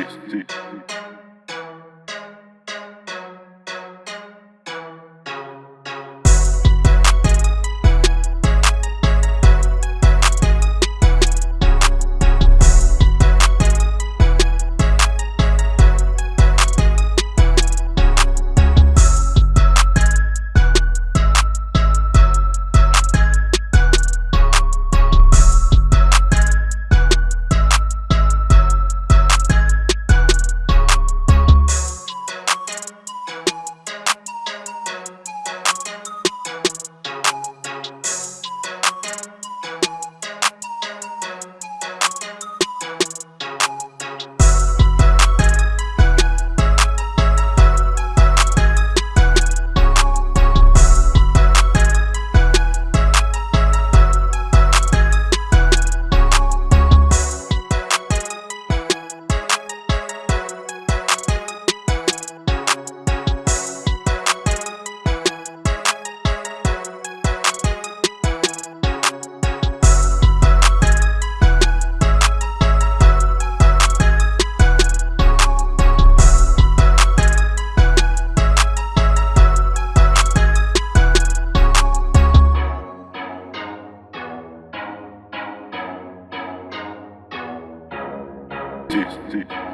Peace. Peace. deep. Teach, teach.